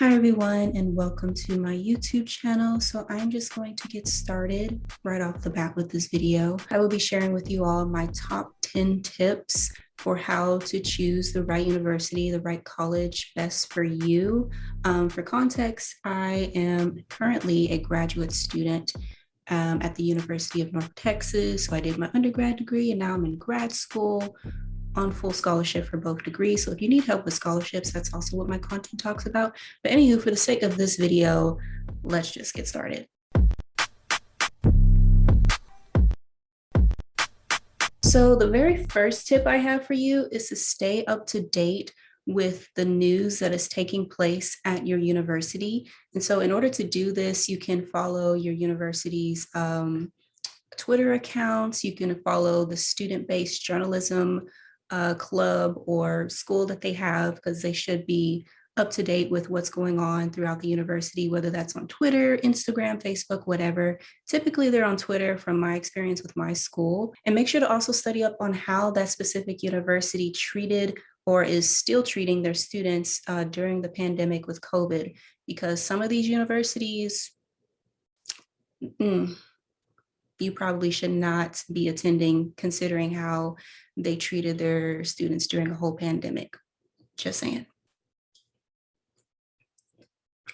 Hi everyone and welcome to my YouTube channel. So I'm just going to get started right off the bat with this video. I will be sharing with you all my top 10 tips for how to choose the right university, the right college best for you. Um, for context, I am currently a graduate student um, at the University of North Texas. So I did my undergrad degree and now I'm in grad school on full scholarship for both degrees. So if you need help with scholarships, that's also what my content talks about. But anywho, for the sake of this video, let's just get started. So the very first tip I have for you is to stay up to date with the news that is taking place at your university. And so in order to do this, you can follow your university's um, Twitter accounts, you can follow the student-based journalism uh, club or school that they have because they should be up to date with what's going on throughout the university, whether that's on Twitter, Instagram, Facebook, whatever. Typically they're on Twitter from my experience with my school. And make sure to also study up on how that specific university treated or is still treating their students uh, during the pandemic with COVID, because some of these universities, mm, you probably should not be attending considering how they treated their students during a whole pandemic. Just saying.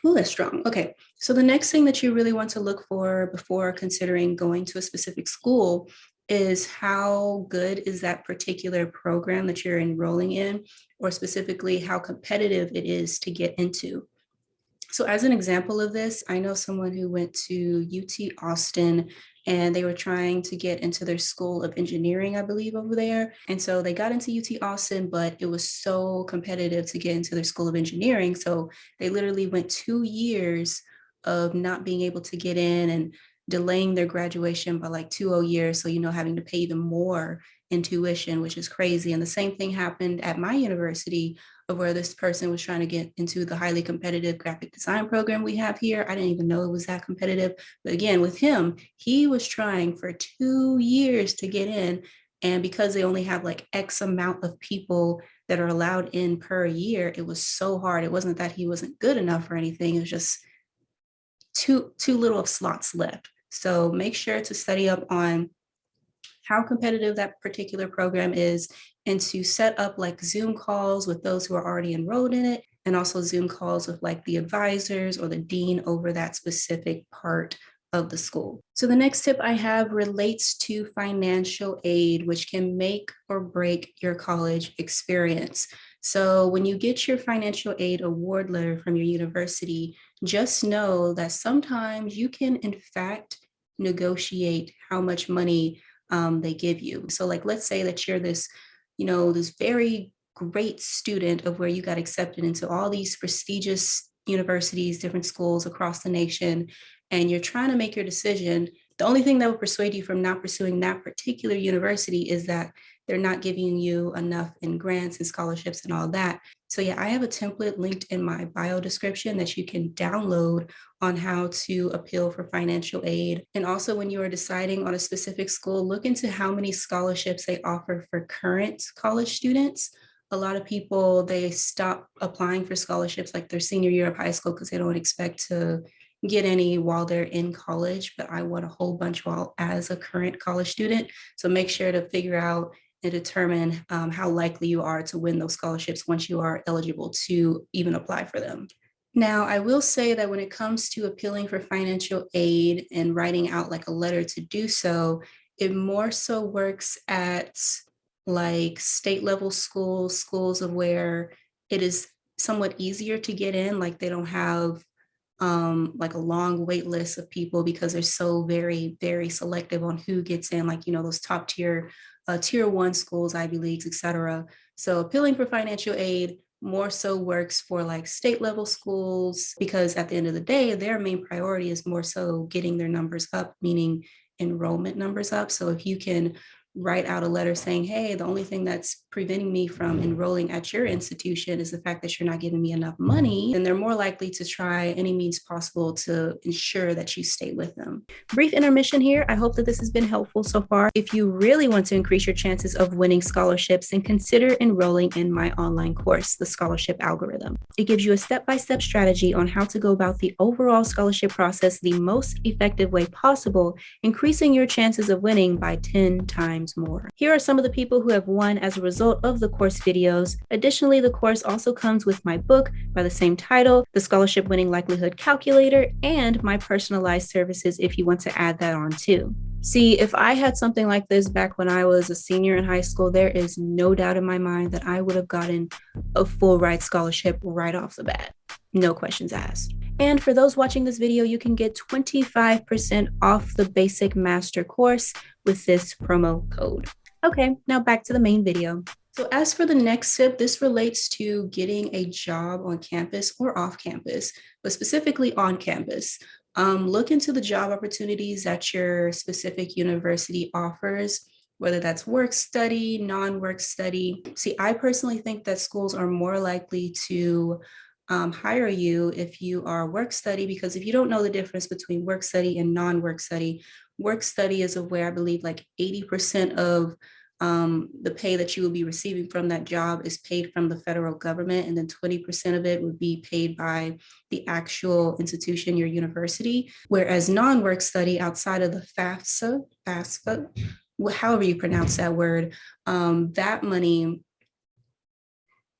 Oh, that's strong. Okay, so the next thing that you really want to look for before considering going to a specific school is how good is that particular program that you're enrolling in, or specifically how competitive it is to get into. So as an example of this, I know someone who went to UT Austin and they were trying to get into their school of engineering, I believe, over there. And so they got into UT Austin, but it was so competitive to get into their school of engineering. So they literally went two years of not being able to get in and delaying their graduation by like two years. So, you know, having to pay even more in tuition, which is crazy. And the same thing happened at my university of where this person was trying to get into the highly competitive graphic design program we have here. I didn't even know it was that competitive. But again, with him, he was trying for two years to get in. And because they only have like X amount of people that are allowed in per year, it was so hard. It wasn't that he wasn't good enough or anything. It was just too, too little of slots left. So make sure to study up on how competitive that particular program is and to set up like Zoom calls with those who are already enrolled in it and also Zoom calls with like the advisors or the dean over that specific part of the school. So the next tip I have relates to financial aid, which can make or break your college experience. So when you get your financial aid award letter from your university, just know that sometimes you can in fact negotiate how much money um, they give you. So like, let's say that you're this, you know, this very great student of where you got accepted into all these prestigious universities, different schools across the nation, and you're trying to make your decision. The only thing that will persuade you from not pursuing that particular university is that they're not giving you enough in grants and scholarships and all that. So yeah, I have a template linked in my bio description that you can download on how to appeal for financial aid. And also when you are deciding on a specific school, look into how many scholarships they offer for current college students. A lot of people, they stop applying for scholarships like their senior year of high school because they don't expect to get any while they're in college, but I want a whole bunch while as a current college student. So make sure to figure out and determine um, how likely you are to win those scholarships once you are eligible to even apply for them. Now, I will say that when it comes to appealing for financial aid and writing out like a letter to do so, it more so works at like state level schools, schools of where it is somewhat easier to get in, like they don't have um, like a long wait list of people because they're so very, very selective on who gets in, like, you know, those top tier, uh, tier one schools, Ivy Leagues, et cetera. So appealing for financial aid more so works for like state level schools because at the end of the day, their main priority is more so getting their numbers up, meaning enrollment numbers up. So if you can write out a letter saying, hey, the only thing that's preventing me from enrolling at your institution is the fact that you're not giving me enough money, then they're more likely to try any means possible to ensure that you stay with them. Brief intermission here. I hope that this has been helpful so far. If you really want to increase your chances of winning scholarships, then consider enrolling in my online course, The Scholarship Algorithm. It gives you a step-by-step -step strategy on how to go about the overall scholarship process the most effective way possible, increasing your chances of winning by 10 times more. Here are some of the people who have won as a result of the course videos. Additionally, the course also comes with my book by the same title, The Scholarship Winning Likelihood Calculator, and my personalized services if you want to add that on too. See, if I had something like this back when I was a senior in high school, there is no doubt in my mind that I would have gotten a full ride scholarship right off the bat. No questions asked. And for those watching this video, you can get 25% off the basic master course with this promo code. Okay, now back to the main video. So as for the next tip, this relates to getting a job on campus or off campus, but specifically on campus. Um, look into the job opportunities that your specific university offers, whether that's work study, non-work study. See, I personally think that schools are more likely to um, hire you if you are work study, because if you don't know the difference between work study and non-work study, work study is where I believe like 80% of um, the pay that you will be receiving from that job is paid from the federal government, and then 20% of it would be paid by the actual institution, your university. Whereas non-work study outside of the FAFSA, FAFSA, however you pronounce that word, um, that money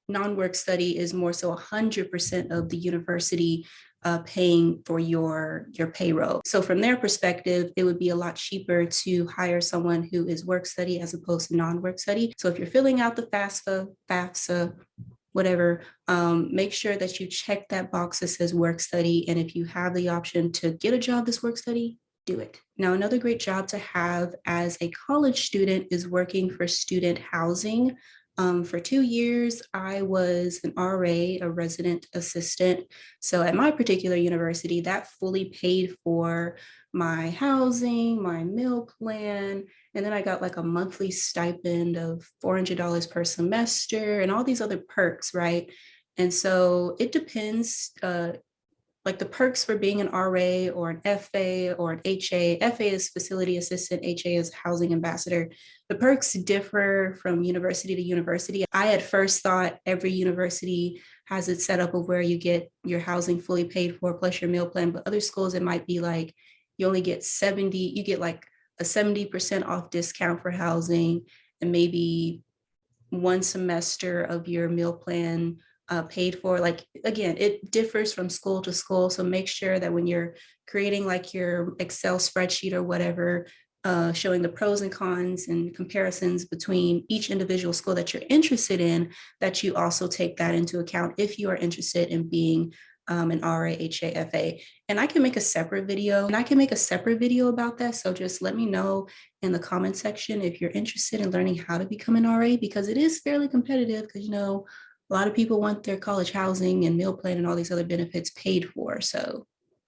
non-work study is more so 100% of the university uh, paying for your, your payroll. So from their perspective, it would be a lot cheaper to hire someone who is work study as opposed to non-work study. So if you're filling out the FAFSA, FAFSA, whatever, um, make sure that you check that box that says work study. And if you have the option to get a job that's work study, do it. Now, another great job to have as a college student is working for student housing. Um, for two years, I was an RA, a resident assistant. So at my particular university, that fully paid for my housing, my meal plan, and then I got like a monthly stipend of $400 per semester and all these other perks, right? And so it depends uh, like the perks for being an RA or an FA or an HA. FA is facility assistant, HA is housing ambassador. The perks differ from university to university. I at first thought every university has it set up of where you get your housing fully paid for plus your meal plan, but other schools it might be like you only get 70, you get like a 70% off discount for housing and maybe one semester of your meal plan uh, paid for. Like, again, it differs from school to school. So make sure that when you're creating like your Excel spreadsheet or whatever, uh, showing the pros and cons and comparisons between each individual school that you're interested in, that you also take that into account if you are interested in being um, an RA, HA, And I can make a separate video and I can make a separate video about that. So just let me know in the comment section if you're interested in learning how to become an RA because it is fairly competitive because you know a lot of people want their college housing and meal plan and all these other benefits paid for. So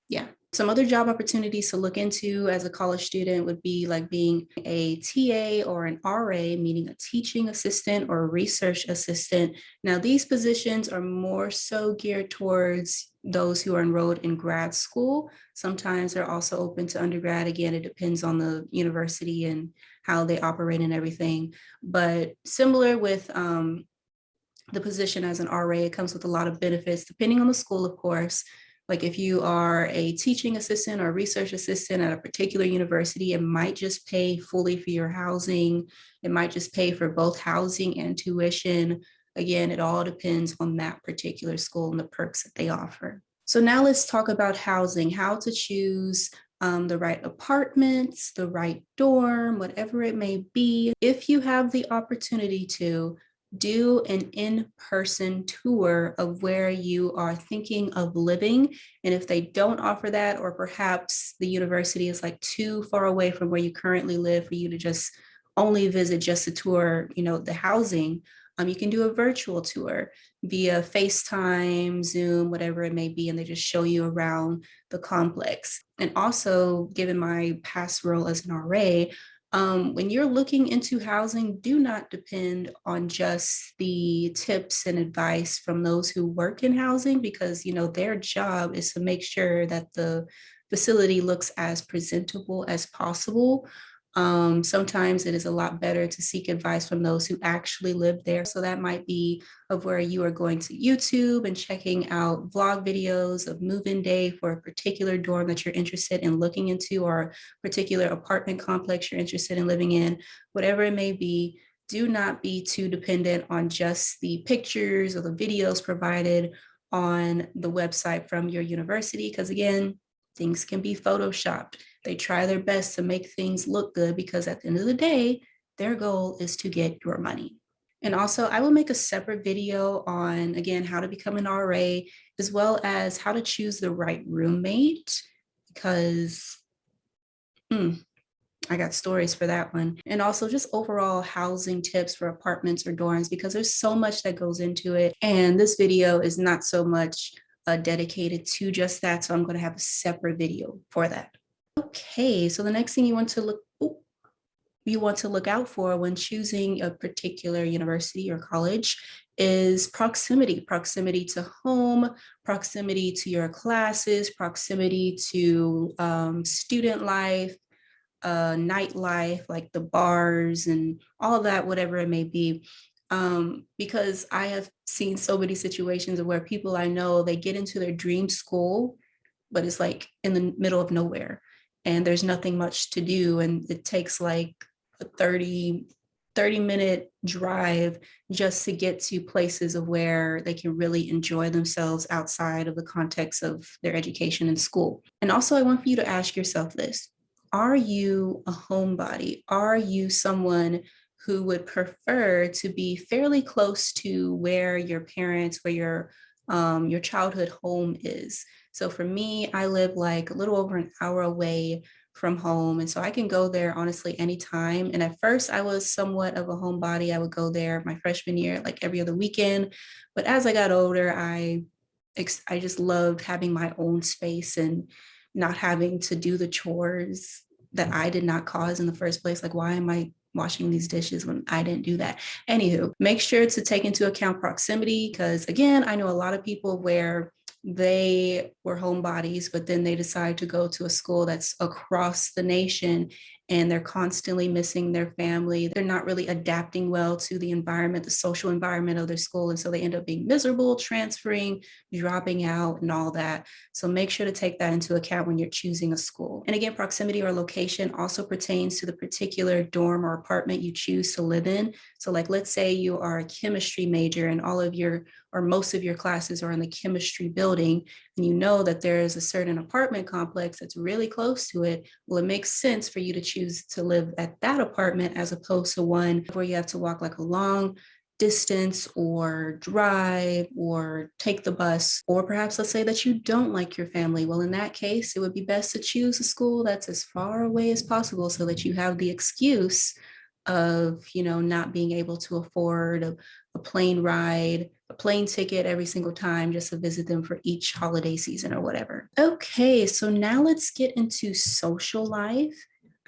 yeah. Some other job opportunities to look into as a college student would be like being a TA or an RA, meaning a teaching assistant or a research assistant. Now, these positions are more so geared towards those who are enrolled in grad school. Sometimes they're also open to undergrad. Again, it depends on the university and how they operate and everything. But similar with um, the position as an RA, it comes with a lot of benefits, depending on the school, of course. Like if you are a teaching assistant or research assistant at a particular university, it might just pay fully for your housing. It might just pay for both housing and tuition. Again, it all depends on that particular school and the perks that they offer. So now let's talk about housing, how to choose um, the right apartments, the right dorm, whatever it may be. If you have the opportunity to, do an in-person tour of where you are thinking of living. And if they don't offer that, or perhaps the university is like too far away from where you currently live for you to just only visit just to tour, you know, the housing, um, you can do a virtual tour via FaceTime, Zoom, whatever it may be, and they just show you around the complex. And also, given my past role as an RA, Um, when you're looking into housing, do not depend on just the tips and advice from those who work in housing because you know their job is to make sure that the facility looks as presentable as possible. Um, sometimes it is a lot better to seek advice from those who actually live there. So that might be of where you are going to YouTube and checking out vlog videos of move-in day for a particular dorm that you're interested in looking into or particular apartment complex you're interested in living in, whatever it may be, do not be too dependent on just the pictures or the videos provided on the website from your university. Because again, things can be photoshopped. They try their best to make things look good because at the end of the day, their goal is to get your money. And also I will make a separate video on, again, how to become an RA, as well as how to choose the right roommate, because hmm, I got stories for that one. And also just overall housing tips for apartments or dorms, because there's so much that goes into it. And this video is not so much uh, dedicated to just that. So I'm going to have a separate video for that. Okay, so the next thing you want to look oh, you want to look out for when choosing a particular university or college is proximity, proximity to home, proximity to your classes, proximity to um, student life, uh, nightlife, like the bars and all that, whatever it may be. Um, because I have seen so many situations where people I know, they get into their dream school, but it's like in the middle of nowhere and there's nothing much to do. And it takes like a 30, 30 minute drive just to get to places of where they can really enjoy themselves outside of the context of their education and school. And also I want for you to ask yourself this, are you a homebody? Are you someone who would prefer to be fairly close to where your parents, where your um, your childhood home is. So for me, I live like a little over an hour away from home. And so I can go there honestly anytime. And at first I was somewhat of a homebody. I would go there my freshman year, like every other weekend. But as I got older, I, I just loved having my own space and not having to do the chores that I did not cause in the first place. Like, why am I washing these dishes when I didn't do that. Anywho, make sure to take into account proximity because again, I know a lot of people where they were homebodies, but then they decide to go to a school that's across the nation and they're constantly missing their family. They're not really adapting well to the environment, the social environment of their school. And so they end up being miserable, transferring, dropping out and all that. So make sure to take that into account when you're choosing a school. And again, proximity or location also pertains to the particular dorm or apartment you choose to live in. So like, let's say you are a chemistry major and all of your or most of your classes are in the chemistry building and you know that there is a certain apartment complex that's really close to it, well, it makes sense for you to choose to live at that apartment as opposed to one where you have to walk like a long distance or drive or take the bus, or perhaps let's say that you don't like your family. Well, in that case, it would be best to choose a school that's as far away as possible so that you have the excuse of, you know, not being able to afford a, a plane ride, a plane ticket every single time just to visit them for each holiday season or whatever. Okay, so now let's get into social life.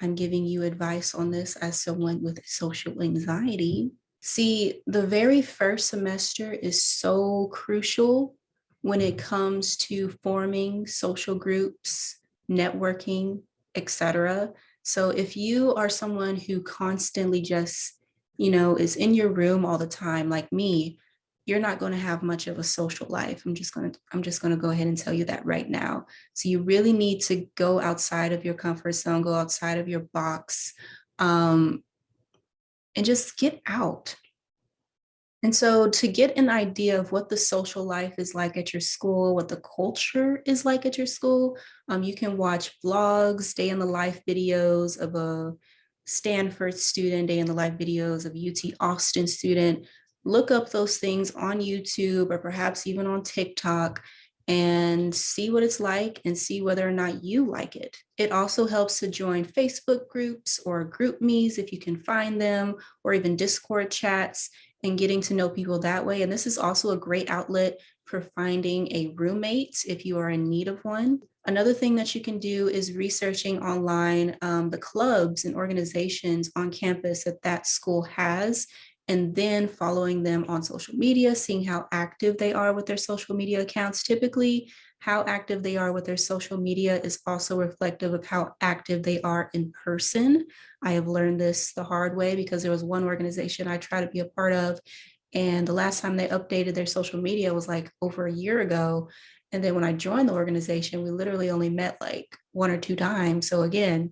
I'm giving you advice on this as someone with social anxiety. See, the very first semester is so crucial when it comes to forming social groups, networking, etc. So if you are someone who constantly just, you know, is in your room all the time, like me, you're not going to have much of a social life. I'm just going to, I'm just going to go ahead and tell you that right now. So you really need to go outside of your comfort zone, go outside of your box, um, and just get out. And so to get an idea of what the social life is like at your school, what the culture is like at your school, um, you can watch vlogs, day in the life videos of a Stanford student, day in the life videos of UT Austin student. Look up those things on YouTube or perhaps even on TikTok and see what it's like and see whether or not you like it. It also helps to join Facebook groups or GroupMe's if you can find them, or even Discord chats and getting to know people that way. And this is also a great outlet for finding a roommate if you are in need of one. Another thing that you can do is researching online um, the clubs and organizations on campus that that school has and then following them on social media, seeing how active they are with their social media accounts. Typically, how active they are with their social media is also reflective of how active they are in person. I have learned this the hard way because there was one organization I try to be a part of and the last time they updated their social media was like over a year ago. And then when I joined the organization, we literally only met like one or two times. So again,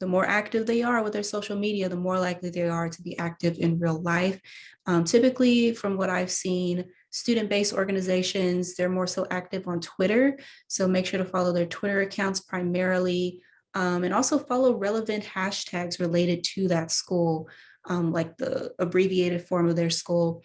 the more active they are with their social media, the more likely they are to be active in real life. Um, typically, from what I've seen, student-based organizations, they're more so active on Twitter. So make sure to follow their Twitter accounts primarily um, and also follow relevant hashtags related to that school, um, like the abbreviated form of their school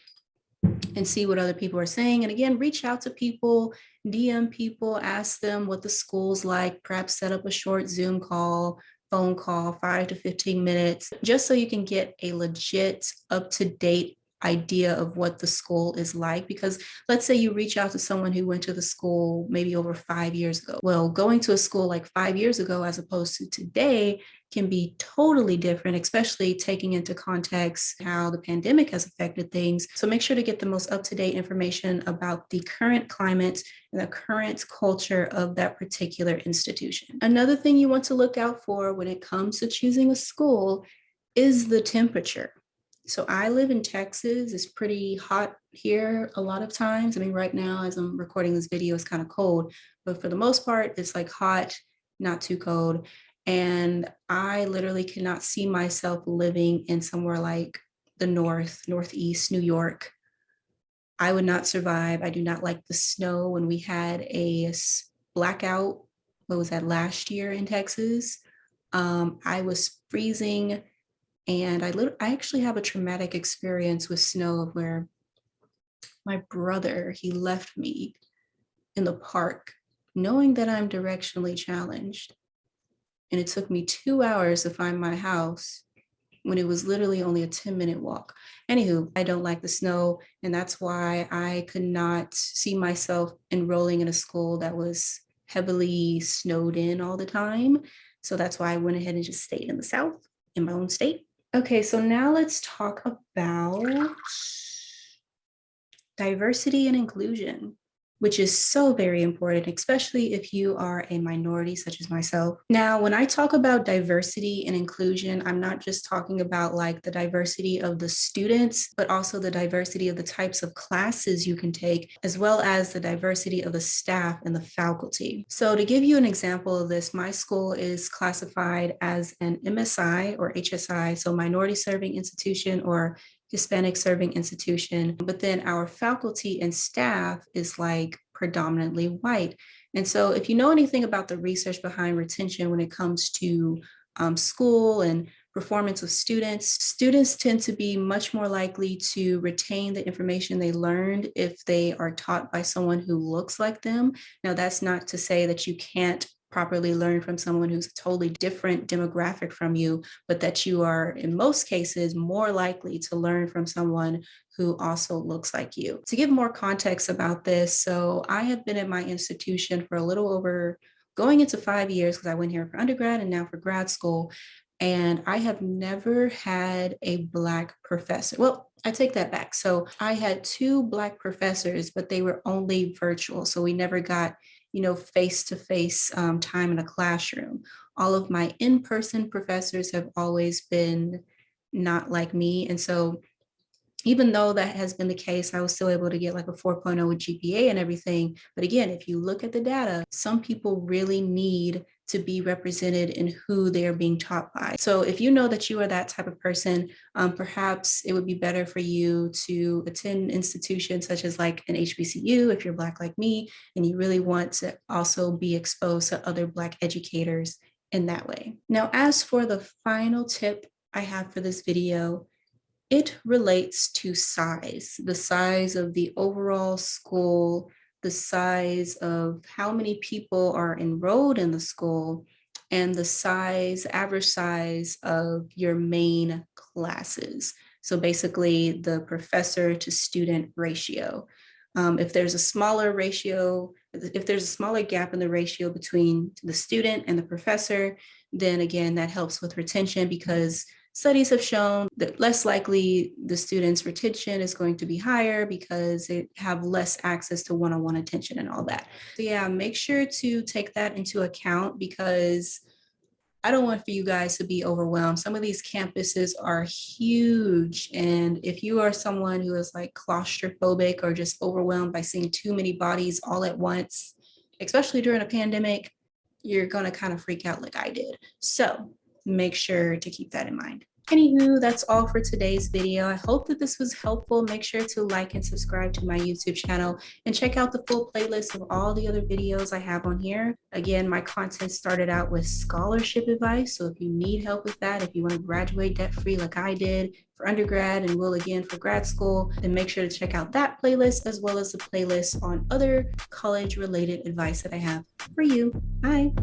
and see what other people are saying. And again, reach out to people, DM people, ask them what the school's like, perhaps set up a short Zoom call, phone call, five to 15 minutes, just so you can get a legit up to date idea of what the school is like. Because let's say you reach out to someone who went to the school maybe over five years ago. Well going to a school like five years ago as opposed to today can be totally different especially taking into context how the pandemic has affected things so make sure to get the most up-to-date information about the current climate and the current culture of that particular institution another thing you want to look out for when it comes to choosing a school is the temperature so I live in Texas. It's pretty hot here a lot of times. I mean, right now, as I'm recording this video, it's kind of cold, but for the most part, it's like hot, not too cold. And I literally cannot see myself living in somewhere like the North, Northeast, New York. I would not survive. I do not like the snow. When we had a blackout, what was that, last year in Texas, um, I was freezing and I, I actually have a traumatic experience with snow where my brother, he left me in the park knowing that I'm directionally challenged. And it took me two hours to find my house when it was literally only a 10 minute walk. Anywho, I don't like the snow. And that's why I could not see myself enrolling in a school that was heavily snowed in all the time. So that's why I went ahead and just stayed in the South in my own state. Okay, so now let's talk about diversity and inclusion which is so very important, especially if you are a minority such as myself. Now, when I talk about diversity and inclusion, I'm not just talking about like the diversity of the students, but also the diversity of the types of classes you can take, as well as the diversity of the staff and the faculty. So to give you an example of this, my school is classified as an MSI or HSI, so minority serving institution or Hispanic serving institution, but then our faculty and staff is like predominantly white. And so if you know anything about the research behind retention when it comes to um, school and performance of students, students tend to be much more likely to retain the information they learned if they are taught by someone who looks like them. Now, that's not to say that you can't properly learn from someone who's a totally different demographic from you, but that you are in most cases more likely to learn from someone who also looks like you. To give more context about this, so I have been at my institution for a little over going into five years because I went here for undergrad and now for grad school. And I have never had a Black professor. Well, I take that back. So I had two Black professors, but they were only virtual. So we never got you know, face-to-face um, time in a classroom. All of my in-person professors have always been not like me. And so even though that has been the case, I was still able to get like a 4.0 GPA and everything. But again, if you look at the data, some people really need to be represented in who they are being taught by. So if you know that you are that type of person, um, perhaps it would be better for you to attend institutions such as like an HBCU if you're Black like me, and you really want to also be exposed to other Black educators in that way. Now, as for the final tip I have for this video, it relates to size, the size of the overall school the size of how many people are enrolled in the school and the size, average size of your main classes. So basically the professor to student ratio. Um, if there's a smaller ratio, if there's a smaller gap in the ratio between the student and the professor, then again, that helps with retention because studies have shown that less likely the student's retention is going to be higher because they have less access to one-on-one attention and all that. So yeah, make sure to take that into account because I don't want for you guys to be overwhelmed. Some of these campuses are huge. And if you are someone who is like claustrophobic or just overwhelmed by seeing too many bodies all at once, especially during a pandemic, you're going to kind of freak out like I did. So make sure to keep that in mind. Anywho, that's all for today's video. I hope that this was helpful. Make sure to like and subscribe to my YouTube channel and check out the full playlist of all the other videos I have on here. Again, my content started out with scholarship advice. So if you need help with that, if you want to graduate debt-free like I did for undergrad and will again for grad school, then make sure to check out that playlist as well as the playlist on other college related advice that I have for you. Bye.